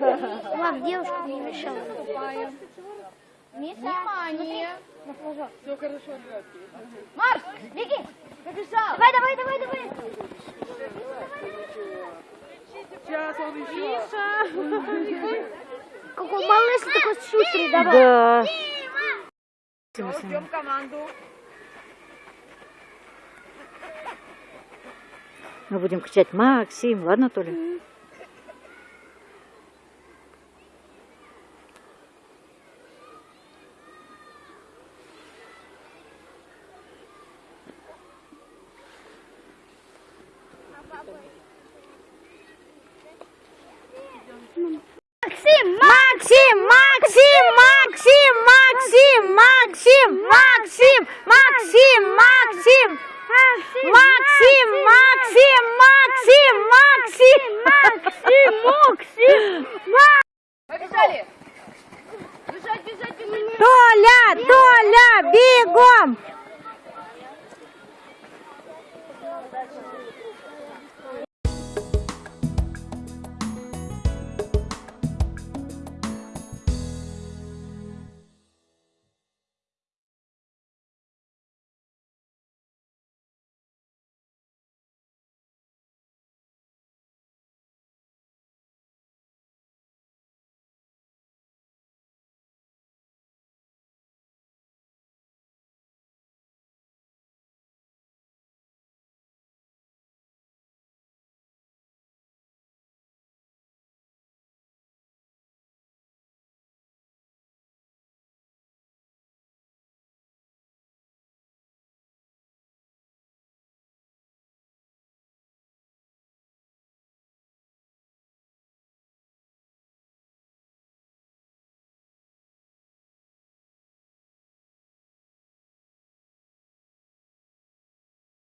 Ладно, девушка не мешала. Внимание. Все хорошо, ребятки. Марш, беги! Побежал! Давай, давай, давай, давай! Сейчас он еще. Какой малыш такой шустрый, давай! Да. Все, ждем команду. Мы будем кричать Максим, ладно, Толя? Максим! Максим, Максим, Максим, Максим, Максим, Максим, Максим, Максим, Максим, Максим, Максим, Максим, Максим, Побежали. Бежать, бежать, бежать. Толя, Толя, бегом!